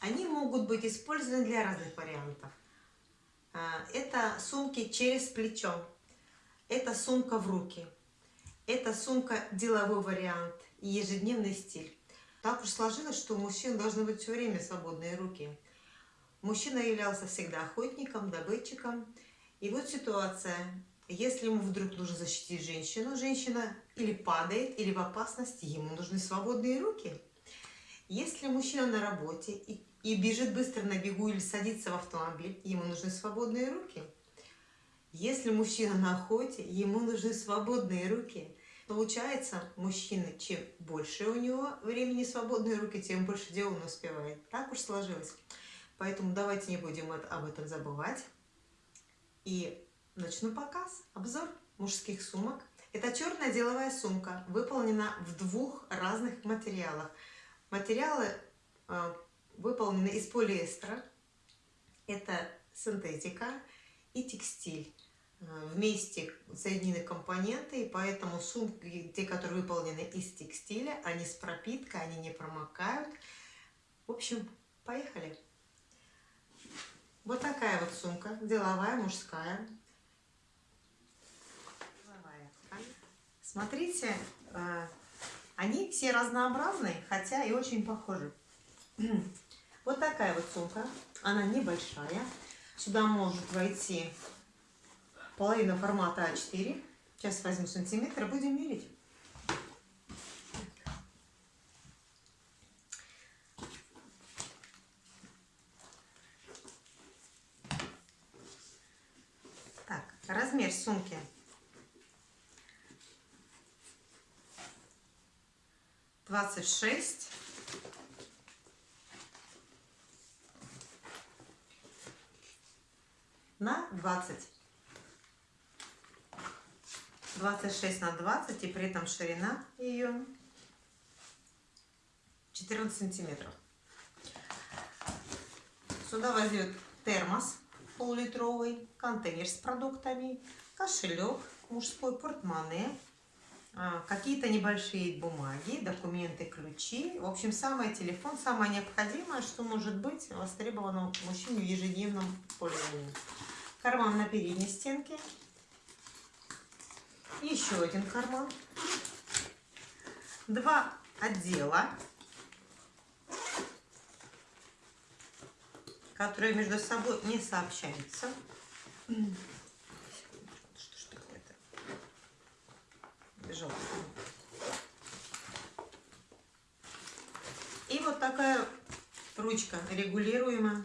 они могут быть использованы для разных вариантов. А, это сумки через плечо, это сумка в руки, это сумка деловой вариант и ежедневный стиль. Так уж сложилось, что у мужчин должны быть все время свободные руки. Мужчина являлся всегда охотником, добытчиком. И вот ситуация. Если ему вдруг нужно защитить женщину, женщина или падает, или в опасности, ему нужны свободные руки. Если мужчина на работе и, и бежит быстро на бегу или садится в автомобиль, ему нужны свободные руки. Если мужчина на охоте, ему нужны свободные руки. Получается, мужчина, чем больше у него времени свободные руки, тем больше дел он успевает. Так уж сложилось. Поэтому давайте не будем об этом забывать. И начну показ, обзор мужских сумок. Это черная деловая сумка, выполнена в двух разных материалах. Материалы э, выполнены из полиэстера, это синтетика и текстиль. Э, вместе соединены компоненты, и поэтому сумки, те, которые выполнены из текстиля, они с пропиткой, они не промокают. В общем, поехали! Вот такая вот сумка, деловая, мужская. Смотрите, э, они все разнообразные, хотя и очень похожи. Вот такая вот сумка, она небольшая. Сюда может войти половина формата А4. Сейчас возьму сантиметр будем мерить. Так, размер сумки двадцать шесть на двадцать 26 на 20 и при этом ширина ее 14 сантиметров. Сюда войдет термос полулитровый, контейнер с продуктами, кошелек, мужской портмоне, какие-то небольшие бумаги, документы, ключи. В общем, самый телефон, самое необходимое, что может быть востребовано мужчине в ежедневном пользовании. Карман на передней стенке, еще один карман, два отдела, которые между собой не сообщаются. Бежал. И вот такая ручка регулируемая.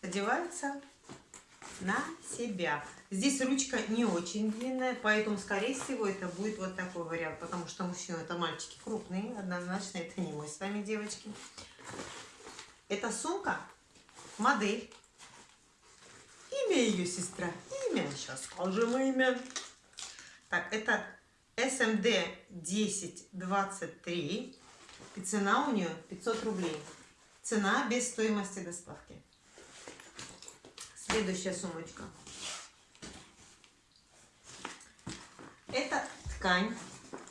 Одевается на себя. Здесь ручка не очень длинная, поэтому, скорее всего, это будет вот такой вариант, потому что мужчины это мальчики крупные, однозначно это не мы с вами, девочки. Это сумка, модель, имя ее сестра, имя, сейчас скажем имя. Так, это SMD 1023, и цена у нее 500 рублей. Цена без стоимости доставки. Следующая сумочка. Это ткань.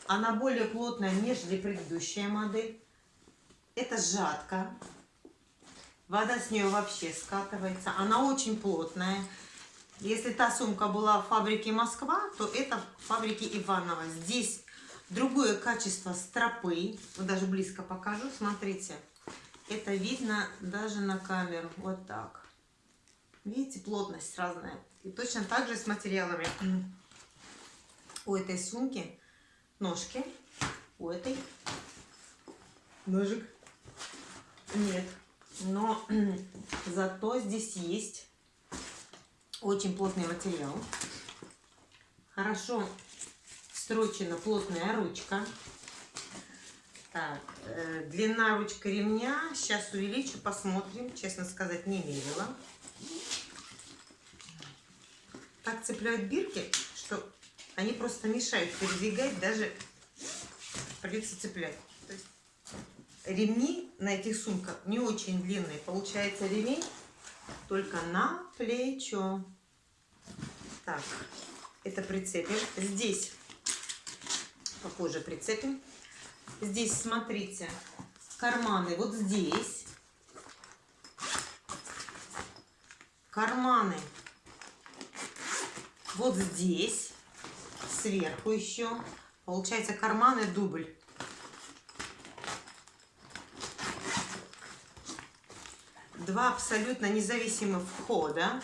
Она более плотная, нежели предыдущая модель. Это жатка. Вода с нее вообще скатывается. Она очень плотная. Если та сумка была в фабрике Москва, то это в фабрике Иваново. Здесь другое качество стропы. Вот даже близко покажу. Смотрите. Это видно даже на камеру. Вот так. Видите, плотность разная. И точно так же с материалами. У этой сумки ножки, у этой ножик нет. Но зато здесь есть очень плотный материал. Хорошо строчена плотная ручка. Так, э, длина ручка ремня. Сейчас увеличу, посмотрим. Честно сказать, не мерила так цепляют бирки, что они просто мешают передвигать, даже придется цеплять. То есть ремни на этих сумках не очень длинные. Получается ремень только на плечо. Так, это прицепим. Здесь попозже прицепим. Здесь, смотрите, карманы вот здесь. Карманы вот здесь. Сверху еще. Получается карманы дубль. Два абсолютно независимых входа.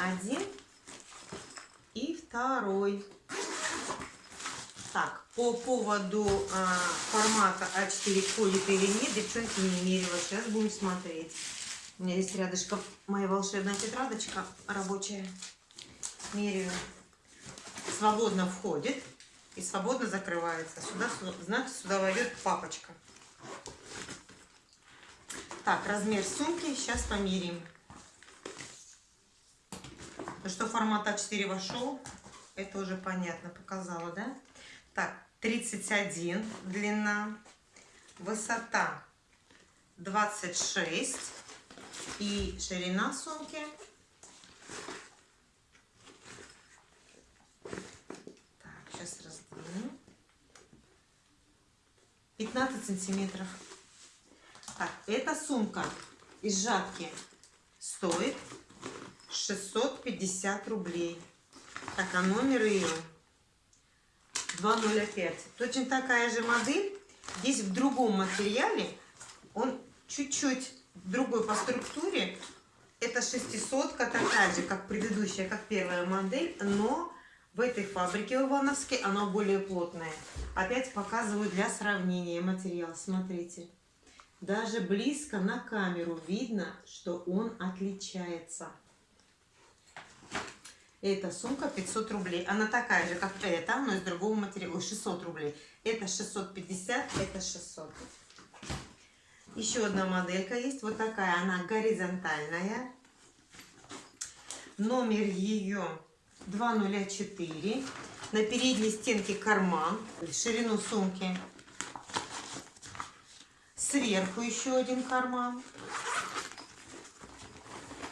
Один и второй. Так, по поводу а, формата А4 входит или нет, девчонки не мерила. Сейчас будем смотреть. У меня есть рядышком моя волшебная тетрадочка рабочая. Меряю. Свободно входит и свободно закрывается. Сюда, значит, сюда войдет папочка. Так, размер сумки сейчас померим. Ну что формат А4 вошел, это уже понятно, показала, да? Так, 31 длина, высота 26 и ширина сумки так, сейчас раздвину 15 сантиметров. Так, эта сумка из жатки стоит 650 рублей. Так, а номер ее 205. Точно такая же модель. Здесь в другом материале. Он чуть-чуть другой по структуре. Это шестисотка, такая же, как предыдущая, как первая модель. Но в этой фабрике в Ивановске она более плотная. Опять показываю для сравнения материал. Смотрите. Даже близко на камеру видно, что он отличается. Эта сумка 500 рублей. Она такая же, как эта, но из другого материала. 600 рублей. Это 650, это 600. Еще одна моделька есть. Вот такая. Она горизонтальная. Номер ее 204. На передней стенке карман. Ширину сумки. Сверху еще один карман.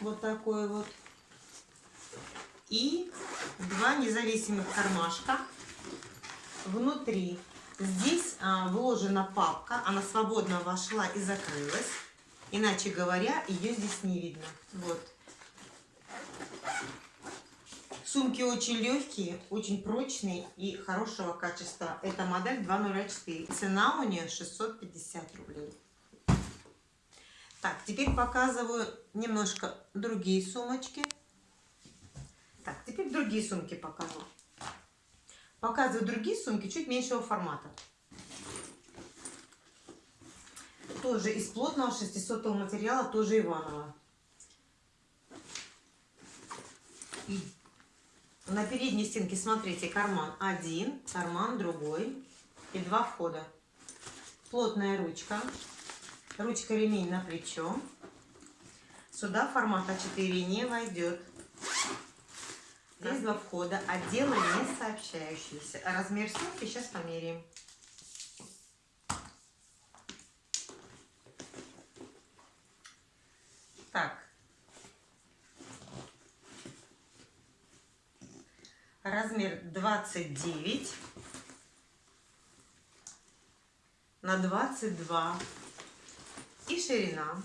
Вот такой вот и два независимых кармашка внутри. Здесь а, вложена папка, она свободно вошла и закрылась. Иначе говоря, ее здесь не видно. Вот. Сумки очень легкие, очень прочные и хорошего качества. Это модель 204. Цена у нее 650 рублей. Так, теперь показываю немножко другие сумочки. Так, теперь другие сумки покажу. Показываю другие сумки чуть меньшего формата. Тоже из плотного 600 материала, тоже Иванова. На передней стенке, смотрите, карман один, карман другой и два входа. Плотная ручка. Ручка ремень на плечо. Сюда формат А4 не войдет. Здесь два входа, отделы не сообщающиеся. Размер сумки сейчас померяем. Так. Размер 29 на 22 и ширина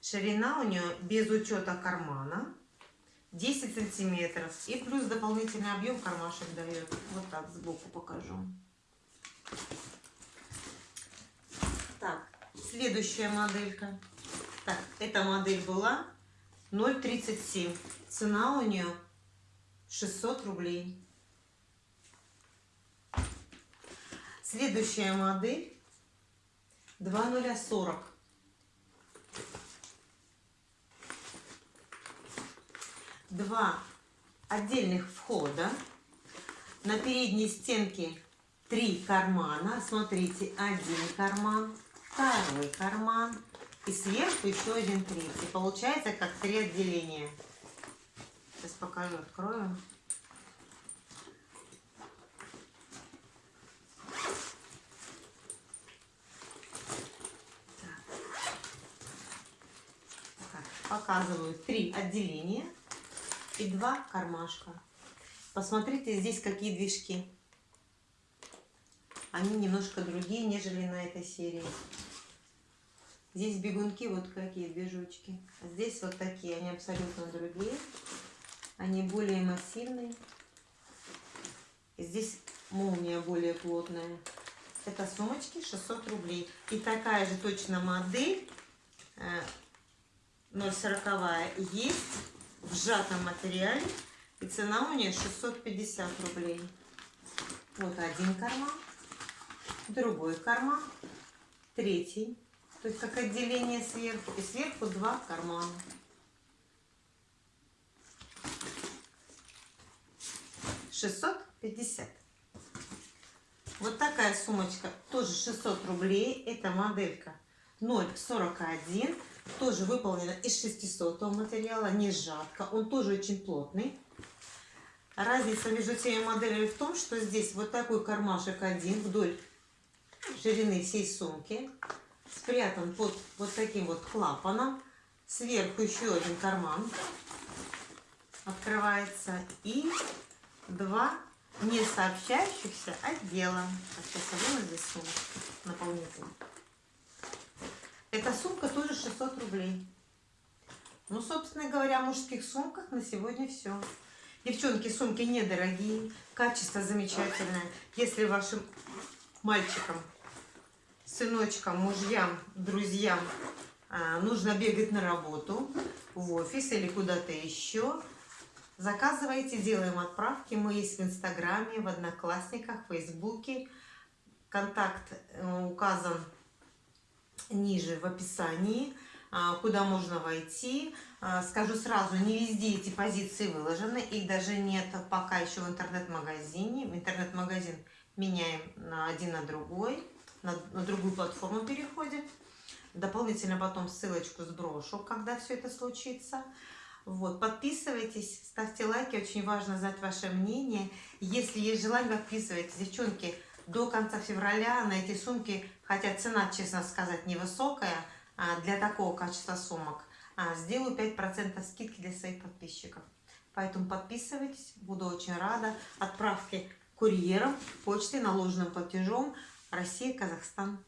Ширина у нее без учета кармана 10 сантиметров. И плюс дополнительный объем кармашек дает. Вот так сбоку покажу. Так, следующая моделька. Так, эта модель была 0,37. Цена у нее 600 рублей. Следующая модель 2040. два отдельных входа. На передней стенке три кармана. Смотрите, один карман, второй карман и сверху еще один третий. Получается как три отделения. Сейчас покажу, открою. показываю три отделения и два кармашка. Посмотрите здесь какие движки. Они немножко другие, нежели на этой серии. Здесь бегунки вот какие движочки. Здесь вот такие, они абсолютно другие. Они более массивные. И здесь молния более плотная. Это сумочки 600 рублей. И такая же точно модель 0,40 э, есть в сжатом материале. И цена у нее 650 рублей. Вот один карман, другой карман, третий. То есть как отделение сверху. И сверху два кармана. Шестьсот пятьдесят. Вот такая сумочка, тоже 600 рублей. Это моделька 0,41. Тоже выполнена из 600 материала, не сжатка. Он тоже очень плотный. Разница между теми моделями в том, что здесь вот такой кармашек один вдоль ширины всей сумки. Спрятан под вот таким вот клапаном. Сверху еще один карман открывается. И два не сообщающихся отдела. А сейчас я выну здесь сумку наполнительно. Эта сумка тоже 600 рублей. Ну, собственно говоря, о мужских сумках на сегодня все. Девчонки, сумки недорогие, качество замечательное. Если вашим мальчикам, сыночкам, мужьям, друзьям а, нужно бегать на работу, в офис или куда-то еще, Заказывайте, делаем отправки. Мы есть в Инстаграме, в Одноклассниках, в Фейсбуке. Контакт э, указан ниже в описании, а, куда можно войти. Скажу сразу, не везде эти позиции выложены. Их даже нет пока еще в интернет-магазине. Интернет-магазин меняем на один на другой. На, на другую платформу переходим. Дополнительно потом ссылочку сброшу, когда все это случится. Вот, подписывайтесь, ставьте лайки, очень важно знать ваше мнение. Если есть желание, подписывайтесь. Девчонки, до конца февраля на эти сумки, хотя цена, честно сказать, невысокая а, для такого качества сумок, а, сделаю 5% скидки для своих подписчиков. Поэтому подписывайтесь, буду очень рада. Отправки курьером, почтой, наложенным платежом Россия, Казахстан.